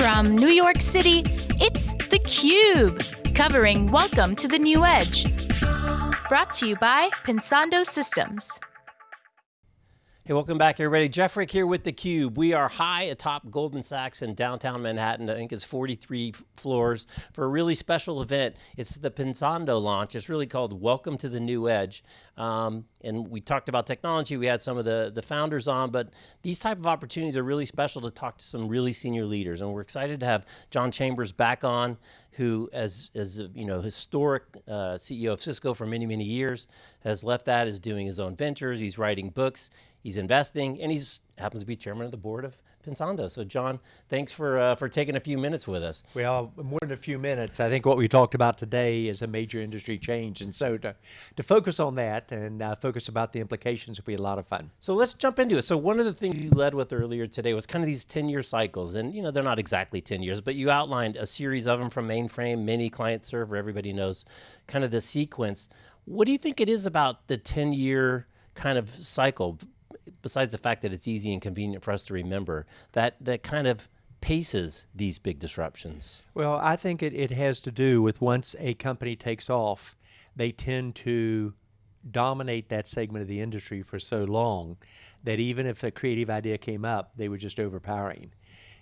From New York City, it's theCUBE, covering Welcome to the New Edge. Brought to you by Pensando Systems. Hey, welcome back everybody. Jeff Frick here with theCUBE. We are high atop Goldman Sachs in downtown Manhattan. I think it's 43 floors for a really special event. It's the Pensando launch. It's really called Welcome to the New Edge. Um, and we talked about technology. We had some of the, the founders on, but these type of opportunities are really special to talk to some really senior leaders. And we're excited to have John Chambers back on, who as, as you know, historic uh, CEO of Cisco for many, many years, has left that, is doing his own ventures, he's writing books, he's investing, and he's happens to be chairman of the board of Pensando. So John, thanks for, uh, for taking a few minutes with us. Well, more than a few minutes. I think what we talked about today is a major industry change. And so to, to focus on that and uh, focus about the implications will be a lot of fun. So let's jump into it. So one of the things you led with earlier today was kind of these 10 year cycles. And you know, they're not exactly 10 years, but you outlined a series of them from mainframe, mini client server, everybody knows kind of the sequence. What do you think it is about the 10 year kind of cycle, besides the fact that it's easy and convenient for us to remember, that, that kind of paces these big disruptions? Well, I think it, it has to do with once a company takes off, they tend to dominate that segment of the industry for so long that even if a creative idea came up, they were just overpowering.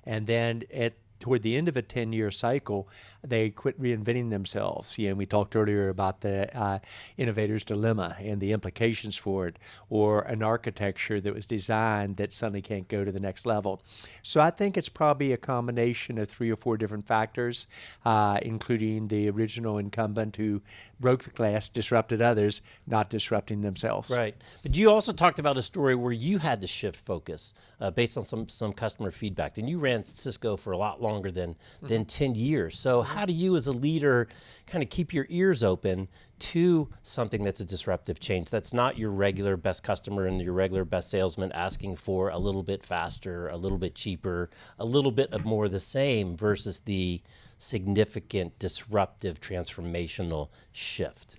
And then at toward the end of a 10 year cycle, they quit reinventing themselves. You know, we talked earlier about the uh, innovator's dilemma and the implications for it, or an architecture that was designed that suddenly can't go to the next level. So I think it's probably a combination of three or four different factors, uh, including the original incumbent who broke the glass, disrupted others, not disrupting themselves. Right. But you also talked about a story where you had to shift focus uh, based on some, some customer feedback, and you ran Cisco for a lot longer longer than, than mm-hmm. 10 years. So how do you as a leader kind of keep your ears open to something that's a disruptive change that's not your regular best customer and your regular best salesman asking for a little bit faster, a little bit cheaper, a little bit of more of the same versus the significant disruptive transformational shift?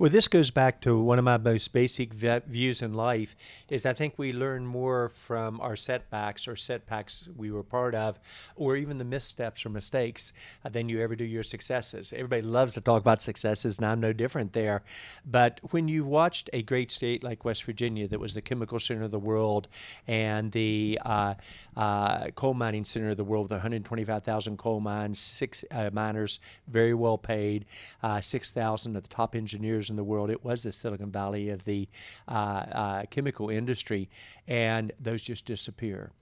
Well, this goes back to one of my most basic views in life is I think we learn more from our setbacks or setbacks we were part of, or even the missteps or mistakes than you ever do your successes. Everybody loves to talk about successes, and I'm no different there. But when you've watched a great state like West Virginia that was the chemical center of the world and the uh, uh, coal mining center of the world with 125,000 coal mines, six uh, miners, very well paid, uh, 6,000 of the top engineers in the world. It was the Silicon Valley of the uh, uh, chemical industry, and those just disappear.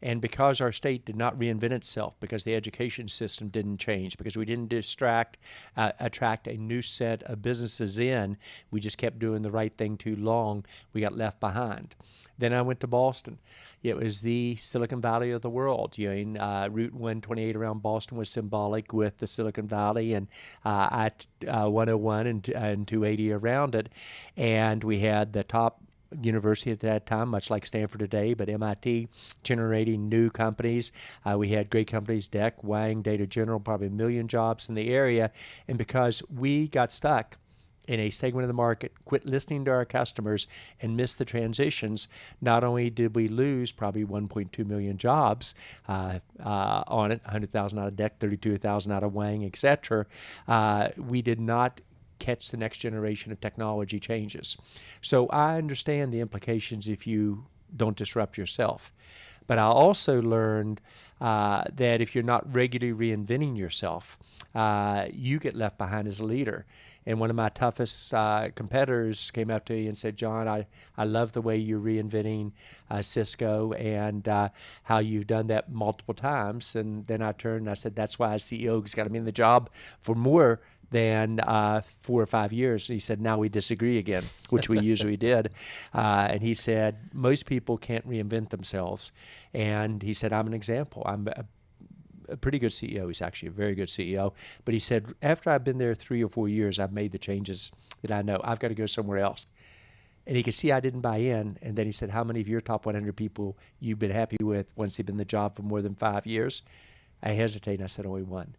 And because our state did not reinvent itself, because the education system didn't change, because we didn't distract, uh, attract a new set of businesses in, we just kept doing the right thing too long, we got left behind. Then I went to Boston. It was the Silicon Valley of the world. You know, uh, Route 128 around Boston was symbolic with the Silicon Valley, and uh, I uh, 101 and, and 280 around it. And we had the top university at that time, much like Stanford today, but MIT generating new companies. Uh, we had great companies, DEC, Wang, Data General, probably a million jobs in the area. And because we got stuck in a segment of the market, quit listening to our customers, and missed the transitions, not only did we lose probably 1.2 million jobs uh, uh, on it, 100,000 out of DEC, 32,000 out of Wang, etc., uh, we did not catch the next generation of technology changes. So I understand the implications if you don't disrupt yourself. But I also learned uh, that if you're not regularly reinventing yourself, uh, you get left behind as a leader. And one of my toughest uh, competitors came up to me and said, John, I, I love the way you're reinventing uh, Cisco and uh, how you've done that multiple times. And then I turned and I said, that's why a CEO has got to be in the job for more than uh, four or five years. He said, now we disagree again, which we usually did. Uh, and he said, most people can't reinvent themselves. And he said, I'm an example. I'm a, a pretty good CEO. He's actually a very good CEO. But he said, after I've been there three or four years, I've made the changes that I know. I've got to go somewhere else. And he could see I didn't buy in. And then he said, How many of your top 100 people you've been happy with once they've been in the job for more than five years? I hesitated and I said, Only one.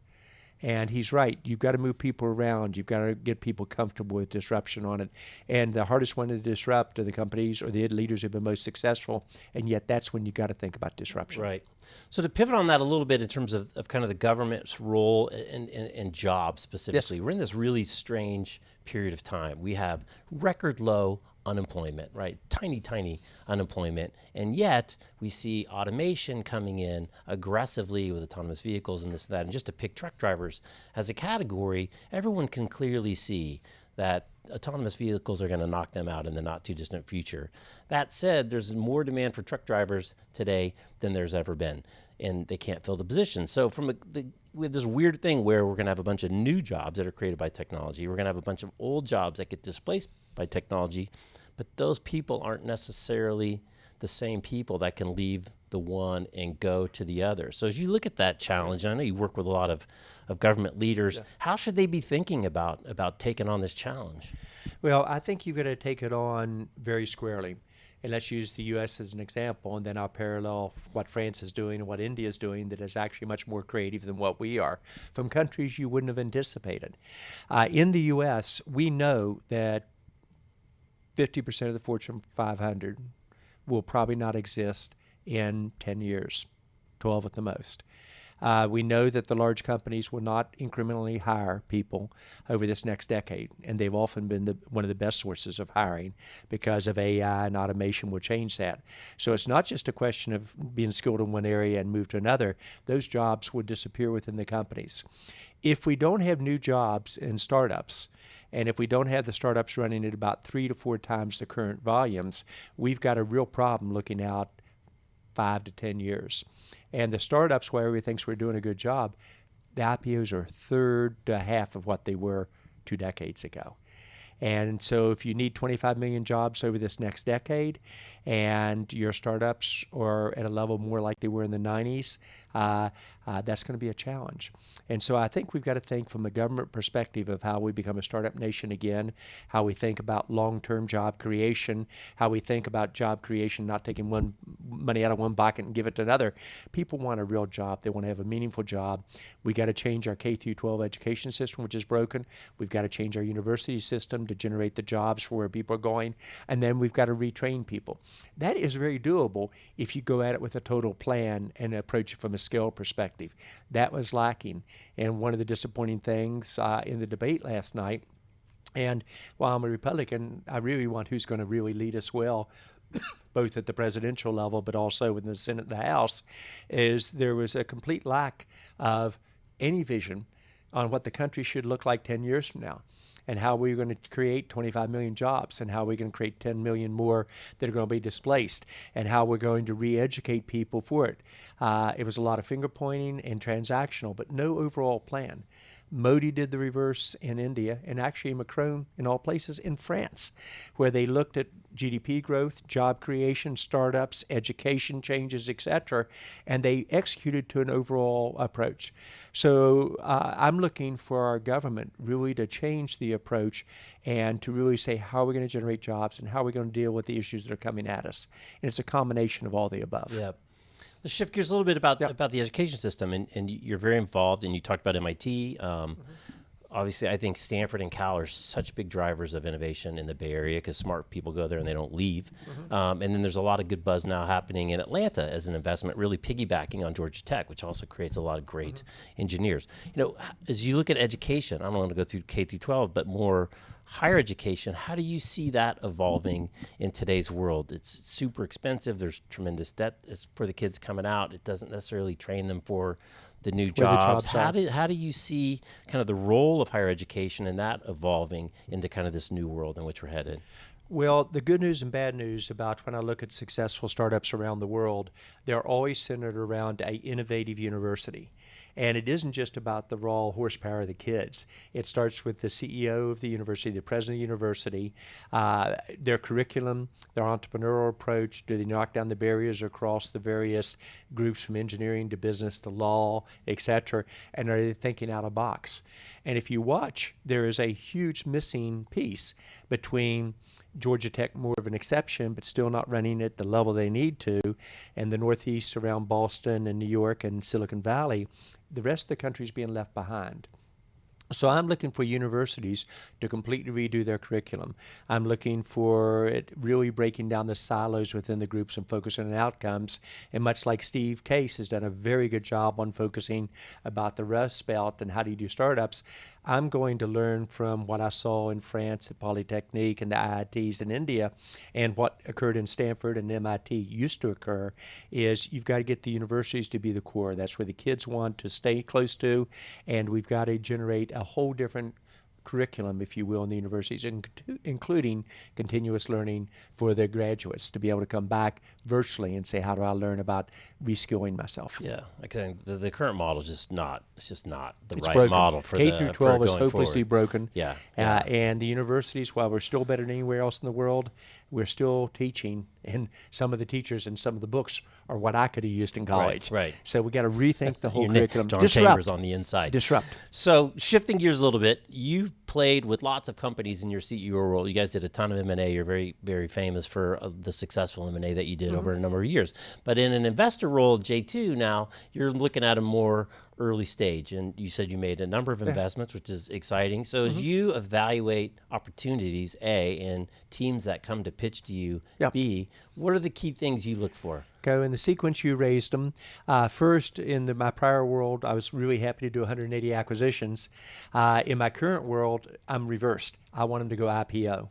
And he's right. You've got to move people around. You've got to get people comfortable with disruption on it. And the hardest one to disrupt are the companies or the leaders who've been most successful. And yet, that's when you got to think about disruption. Right. So to pivot on that a little bit in terms of, of kind of the government's role and, in, in jobs specifically, yes. we're in this really strange period of time. We have record low unemployment, right? Tiny, tiny unemployment. And yet we see automation coming in aggressively with autonomous vehicles and this and that. And just to pick truck drivers as a category, everyone can clearly see that autonomous vehicles are going to knock them out in the not too distant future. That said, there's more demand for truck drivers today than there's ever been, and they can't fill the position. So from a, the, we have this weird thing where we're going to have a bunch of new jobs that are created by technology. We're going to have a bunch of old jobs that get displaced by technology, but those people aren't necessarily the same people that can leave the one and go to the other. So as you look at that challenge, I know you work with a lot of, of government leaders, yes. how should they be thinking about, about taking on this challenge? Well, I think you've got to take it on very squarely. And let's use the U.S. as an example, and then I'll parallel what France is doing and what India is doing that is actually much more creative than what we are from countries you wouldn't have anticipated. Uh, in the U.S., we know that 50% of the Fortune 500 will probably not exist in 10 years, 12 at the most. Uh, we know that the large companies will not incrementally hire people over this next decade, and they've often been the, one of the best sources of hiring because of AI and automation will change that. So it's not just a question of being skilled in one area and move to another. Those jobs would disappear within the companies. If we don't have new jobs in startups, and if we don't have the startups running at about three to four times the current volumes, we've got a real problem looking out five to 10 years. And the startups, where everybody thinks we're doing a good job, the IPOs are third to half of what they were two decades ago. And so, if you need 25 million jobs over this next decade, and your startups are at a level more like they were in the 90s, uh, uh, that's going to be a challenge. And so I think we've got to think from a government perspective of how we become a startup nation again, how we think about long-term job creation, how we think about job creation, not taking one money out of one bucket and give it to another. People want a real job. They want to have a meaningful job. We got to change our K through 12 education system, which is broken. We've got to change our university system to generate the jobs for where people are going, and then we've got to retrain people. That is very doable if you go at it with a total plan and approach it from a skill perspective. That was lacking. And one of the disappointing things uh, in the debate last night, and while I'm a Republican, I really want who's going to really lead us well both at the presidential level but also in the Senate and the House, is there was a complete lack of any vision on what the country should look like 10 years from now and how we're going to create 25 million jobs and how we're going to create 10 million more that are going to be displaced and how we're going to re-educate people for it. Uh, it was a lot of finger pointing and transactional, but no overall plan. Modi did the reverse in India, and actually Macron, in all places, in France, where they looked at GDP growth, job creation, startups, education changes, etc., and they executed to an overall approach. So uh, I'm looking for our government really to change the approach and to really say how are we going to generate jobs and how are we going to deal with the issues that are coming at us. And it's a combination of all the above. Let's shift gears a little bit about yep. about the education system, and, and you're very involved, and you talked about MIT. Um, mm-hmm. Obviously, I think Stanford and Cal are such big drivers of innovation in the Bay Area because smart people go there and they don't leave. Mm-hmm. Um, and then there's a lot of good buzz now happening in Atlanta as an investment, really piggybacking on Georgia Tech, which also creates a lot of great mm-hmm. engineers. You know, as you look at education, I don't want to go through K through 12, but more higher education, how do you see that evolving in today's world? It's super expensive. There's tremendous debt for the kids coming out. It doesn't necessarily train them for the new jobs. The jobs how, do, how do you see kind of the role of higher education and that evolving into kind of this new world in which we're headed? Well, the good news and bad news about when I look at successful startups around the world, they're always centered around a innovative university. And it isn't just about the raw horsepower of the kids. It starts with the CEO of the university, the president of the university, uh, their curriculum, their entrepreneurial approach. Do they knock down the barriers across the various groups from engineering to business to law, et cetera? And are they thinking out of box? And if you watch, there is a huge missing piece between Georgia Tech more of an exception, but still not running at the level they need to. And the Northeast around Boston and New York and Silicon Valley, the rest of the country is being left behind. So I'm looking for universities to completely redo their curriculum. I'm looking for it really breaking down the silos within the groups and focusing on outcomes. And much like Steve Case has done a very good job on focusing about the Rust Belt and how do you do startups, I'm going to learn from what I saw in France at Polytechnique and the IITs in India and what occurred in Stanford and MIT used to occur is you've got to get the universities to be the core. That's where the kids want to stay close to and we've got to generate a whole different curriculum, if you will, in the universities, including continuous learning for their graduates to be able to come back virtually and say, how do I learn about reskilling myself? Yeah, I think the, the current model is just not, it's just not the it's right broken. model for K the, through 12 is hopelessly forward. broken. Yeah, Uh, yeah. and the universities, while we're still better than anywhere else in the world, we're still teaching, and some of the teachers and some of the books are what I could have used in college. right. So we got to rethink the whole Your curriculum. John Disrupt. Chambers on the inside. Disrupt. So shifting gears a little bit, you've played with lots of companies in your CEO role. You guys did a ton of M and A. You're very, very famous for uh, the successful M and A that you did over a number of years. But in an investor role, J two now, you're looking at a more early stage, and you said you made a number of investments, which is exciting. So as mm-hmm. you evaluate opportunities, A, and teams that come to pitch to you, Yep. B, what are the key things you look for? Go in the sequence you raised them. Uh, first, in the, my prior world, I was really happy to do 180 acquisitions. Uh, in my current world, I'm reversed. I want them to go IPO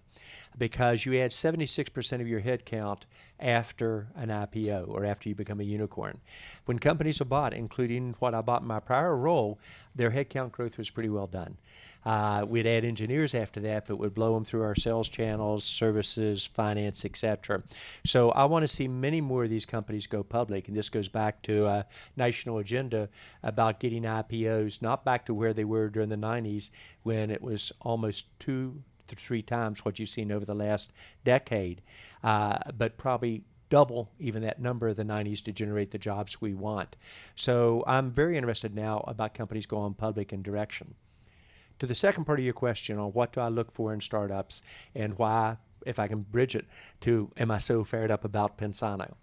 because you add 76% of your headcount after an IPO or after you become a unicorn. When companies are bought, including what I bought in my prior role, their headcount growth was pretty well done. Uh, we'd add engineers after that, but would blow them through our sales channels, services, finance, etc. So I want to see many more of these companies go public, and this goes back to a national agenda about getting IPOs not back to where they were during the 90s when it was almost two to three times what you've seen over the last decade, uh, but probably double even that number of the 90s to generate the jobs we want. So I'm very interested now about companies going public in direction. To the second part of your question on what do I look for in startups and why, if I can bridge it to am I so fired up about Pensando?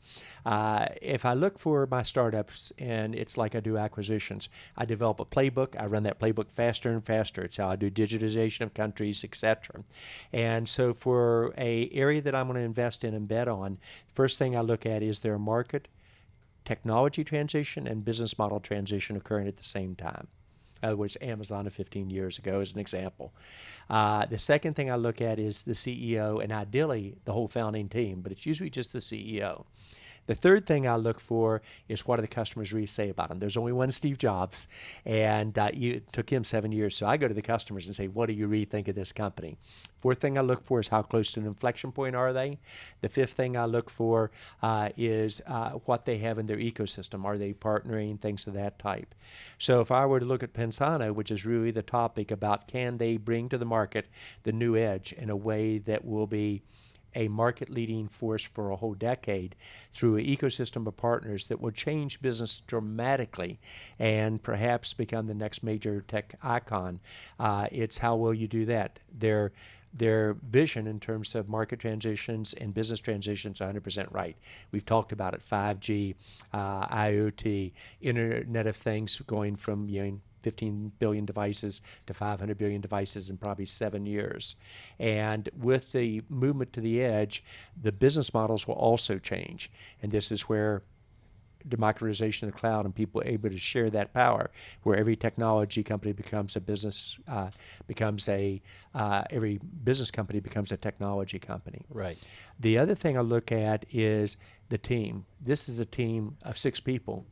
Uh, if I look for my startups and it's like I do acquisitions, I develop a playbook. I run that playbook faster and faster. It's how I do digitization of countries, etc. And so for a area that I'm going to invest in and bet on, first thing I look at is their market, technology transition, and business model transition occurring at the same time. In other words, Amazon of 15 years ago is an example. Uh, the second thing I look at is the CEO and ideally the whole founding team, but it's usually just the CEO. The third thing I look for is what do the customers really say about them. There's only one Steve Jobs, and uh, it took him seven years. So I go to the customers and say, what do you really think of this company? Fourth thing I look for is how close to an inflection point are they. The fifth thing I look for uh, is uh, what they have in their ecosystem. Are they partnering, things of that type. So if I were to look at Pensando, which is really the topic about can they bring to the market the new edge in a way that will be a market leading force for a whole decade through an ecosystem of partners that will change business dramatically and perhaps become the next major tech icon. Uh, it's how will you do that? Their their vision in terms of market transitions and business transitions 100% right. We've talked about it 5G, uh, IoT, Internet of Things going from you know, 15 billion devices to 500 billion devices in probably seven years. And with the movement to the edge, the business models will also change. And this is where democratization of the cloud and people able to share that power, where every technology company becomes a business, uh, becomes a, uh, every business company becomes a technology company. Right. The other thing I look at is the team. This is a team of six people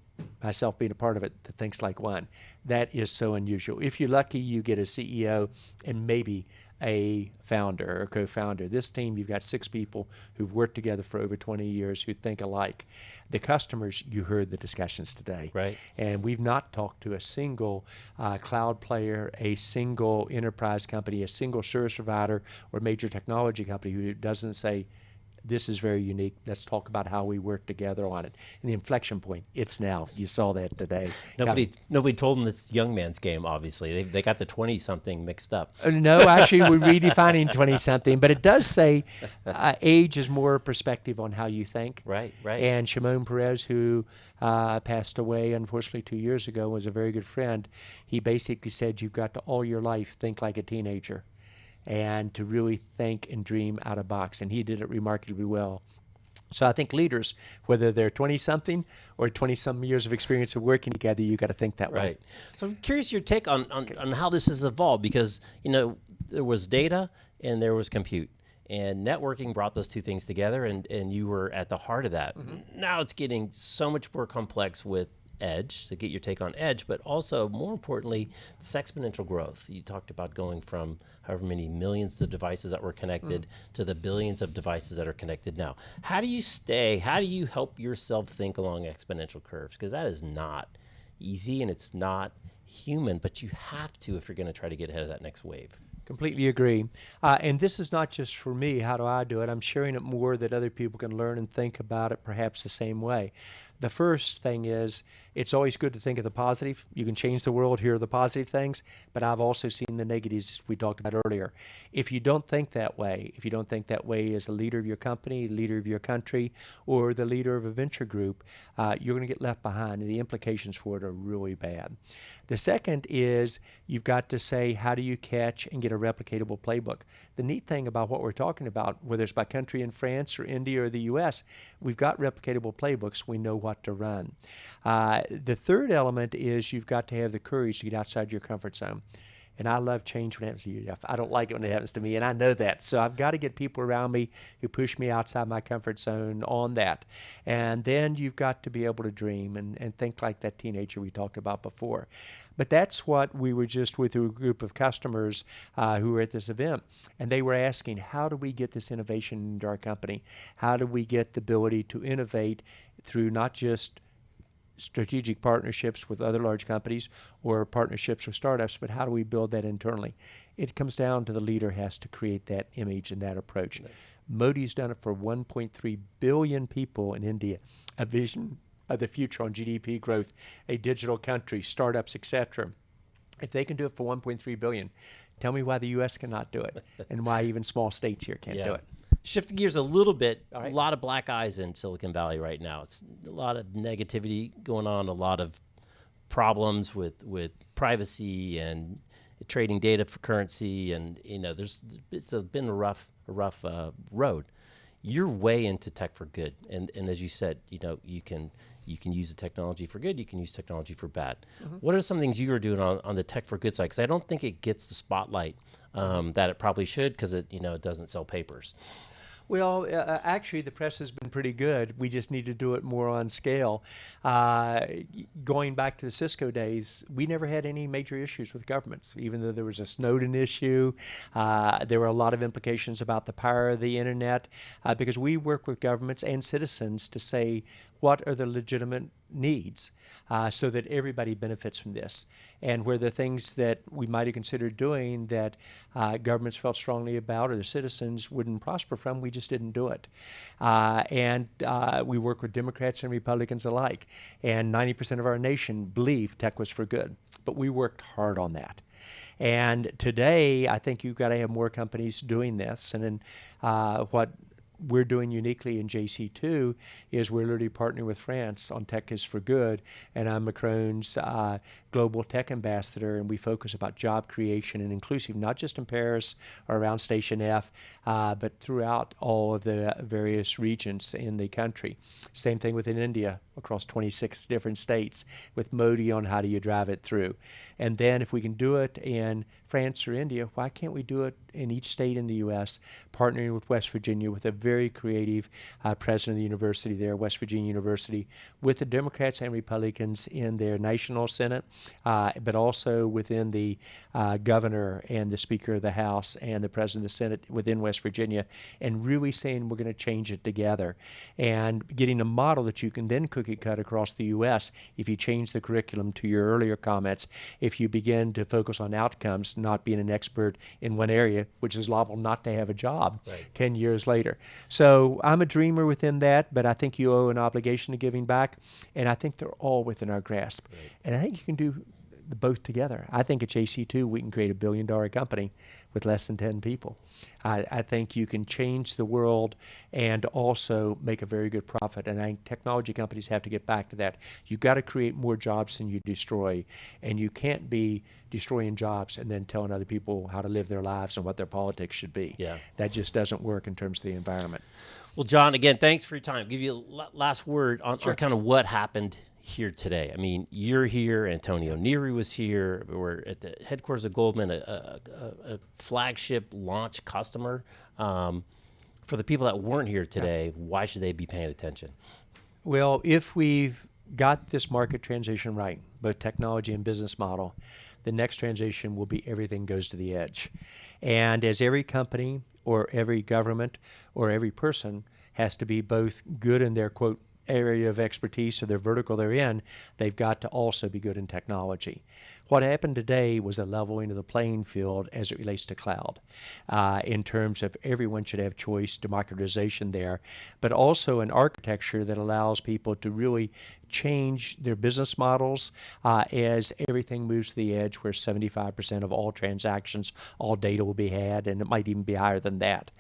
myself being a part of it that thinks like one. That is so unusual. If you're lucky, you get a CEO and maybe a founder or co-founder. This team, you've got six people who've worked together for over 20 years who think alike. The customers, you heard the discussions today, Right. And we've not talked to a single uh, cloud player, a single enterprise company, a single service provider, or major technology company who doesn't say this is very unique. Let's talk about how we work together on it. And the inflection point, it's now. You saw that today. Nobody, nobody told them this young man's game. Obviously, they, they got the twenty something mixed up. Uh, no, actually, we're redefining twenty something, but it does say uh, age is more perspective on how you think. Right, right. And Shimon Peres, who uh, passed away unfortunately two years ago, was a very good friend. He basically said, "You've got to all your life think like a teenager." And to really think and dream out of box. And he did it remarkably well. So I think leaders, whether they're 20 something or 20 some years of experience of working together, you got to think that right. way. So I'm curious your take on, on, on how this has evolved because, you know, there was data and there was compute. And networking brought those two things together, and, and you were at the heart of that. Mm-hmm. Now it's getting so much more complex with edge to get your take on edge, but also more importantly, this exponential growth. You talked about going from however many millions of devices that were connected mm. to the billions of devices that are connected now. How do you stay? How do you help yourself think along exponential curves? Because that is not easy and it's not human, but you have to if you're going to try to get ahead of that next wave. Completely agree. Uh, and this is not just for me. How do I do it? I'm sharing it more that other people can learn and think about it perhaps the same way. The first thing is it's always good to think of the positive. You can change the world, here are the positive things, but I've also seen the negatives we talked about earlier. If you don't think that way, if you don't think that way as a leader of your company, leader of your country, or the leader of a venture group, uh, you're going to get left behind, and the implications for it are really bad. The second is you've got to say, how do you catch and get a replicatable playbook? The neat thing about what we're talking about, whether it's by country in France or India or the US, we've got replicatable playbooks. We know what to run. Uh, the third element is you've got to have the courage to get outside your comfort zone. And I love change when it happens to you, I don't like it when it happens to me, and I know that. So I've got to get people around me who push me outside my comfort zone on that. And then you've got to be able to dream and, and think like that teenager we talked about before. But that's what we were just with a group of customers uh, who were at this event. And they were asking, how do we get this innovation into our company? How do we get the ability to innovate through not just strategic partnerships with other large companies or partnerships with startups, but how do we build that internally? It comes down to the leader has to create that image and that approach. Right. Modi's done it for 1.3 billion people in India, a vision of the future on GDP growth, a digital country, startups, etc. If they can do it for 1.3 billion, tell me why the U.S. cannot do it, and why even small states here can't yeah. do it. Shifting gears a little bit, right. a lot of black eyes in Silicon Valley right now. It's a lot of negativity going on, a lot of problems with with privacy and trading data for currency, and you know, there's it's been a rough a rough uh, road. You're way into tech for good, and and as you said, you know, you can you can use the technology for good, you can use technology for bad. Mm-hmm. What are some things you are doing on, on the tech for good side? Because I don't think it gets the spotlight um, that it probably should because it you know it doesn't sell papers. Well, uh, uh, actually, the press has been pretty good. We just need to do it more on scale. Uh, going back to the Cisco days, we never had any major issues with governments, even though there was a Snowden issue. Uh, there were a lot of implications about the power of the internet uh, because we work with governments and citizens to say what are the legitimate needs uh, so that everybody benefits from this. And where the things that we might have considered doing that uh, governments felt strongly about or the citizens wouldn't prosper from, we just didn't do it. Uh, and uh, we work with Democrats and Republicans alike. And 90% of our nation believed tech was for good. But we worked hard on that. And today, I think you've got to have more companies doing this. And then uh, what we're doing uniquely in JC2 is we're literally partnering with France on Tech is for Good, and I'm Macron's uh, global tech ambassador, and we focus about job creation and inclusive, not just in Paris or around Station F, uh, but throughout all of the various regions in the country. Same thing within India, across 26 different states, with Modi on how do you drive it through. And then if we can do it in France or India, why can't we do it in each state in the U.S., partnering with West Virginia with a very creative uh, president of the university there, West Virginia University, with the Democrats and Republicans in their national Senate, uh, but also within the uh, governor and the Speaker of the House and the President of the Senate within West Virginia, and really saying we're going to change it together and getting a model that you can then cook cookie cut across the U.S. if you change the curriculum to your earlier comments, if you begin to focus on outcomes, not being an expert in one area, which is liable not to have a job Right. 10 years later. So I'm a dreamer within that, but I think you owe an obligation to giving back, and I think they're all within our grasp. And I think you can do both together. I think at JC2 we can create a billion dollar company with less than 10 people. I, I think you can change the world and also make a very good profit. And I think technology companies have to get back to that. You've got to create more jobs than you destroy. And you can't be destroying jobs and then telling other people how to live their lives and what their politics should be. Yeah. That just doesn't work in terms of the environment. Well, John, again, thanks for your time. Give you a last word on, on kind of what happened here today. I mean, you're here. Antonio Neri was here. We're at the headquarters of Goldman, a, a, a- flagship launch customer. Um, for the people that weren't here today, why should they be paying attention? Well, if we've got this market transition right, both technology and business model, the next transition will be everything goes to the edge. And as every company or every government or every person has to be both good in their quote area of expertise or their vertical they're in, they've got to also be good in technology. What happened today was a leveling of the playing field as it relates to cloud, uh, in terms of everyone should have choice, democratization there, but also an architecture that allows people to really change their business models uh, as everything moves to the edge, where 75% of all transactions, all data will be had, and it might even be higher than that.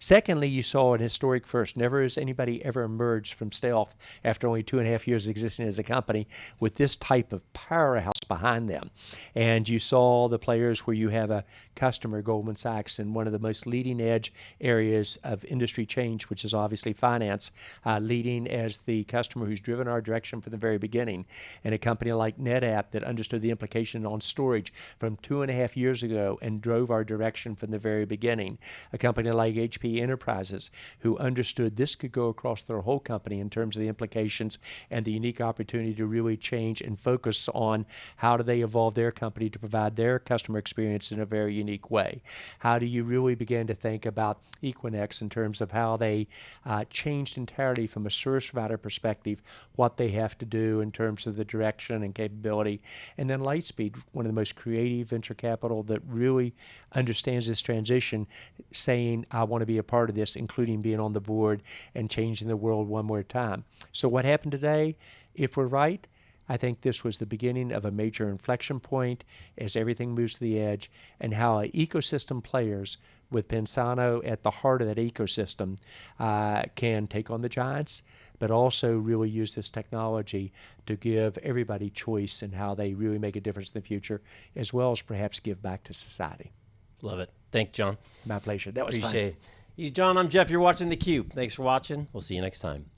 Secondly, you saw an historic first. Never has anybody ever emerged from stealth after only two and a half years existing as a company with this type of powerhouse behind them. And you saw the players where you have a customer, Goldman Sachs, in one of the most leading edge areas of industry change, which is obviously finance, uh, leading as the customer who's driven our direction from the very beginning. And a company like NetApp that understood the implication on storage from two and a half years ago and drove our direction from the very beginning. A company like HP Enterprises who understood this could go across their whole company in terms of the implications and the unique opportunity to really change and focus on how do they evolve their company to provide their customer experience in a very unique way. How do you really begin to think about Equinix in terms of how they uh, changed entirely from a service provider perspective what they have to do in terms of the direction and capability. And then Lightspeed, one of the most creative venture capital that really understands this transition, saying, I want to be a part of this, including being on the board and changing the world one more time. So, what happened today, if we're right, I think this was the beginning of a major inflection point as everything moves to the edge, and how ecosystem players, with Pensando at the heart of that ecosystem, uh, can take on the giants, but also really use this technology to give everybody choice in how they really make a difference in the future, as well as perhaps give back to society. Love it. Thank you, John. My pleasure. That was fun. Appreciate it. He's John. I'm Jeff. You're watching theCUBE. Thanks for watching. We'll see you next time.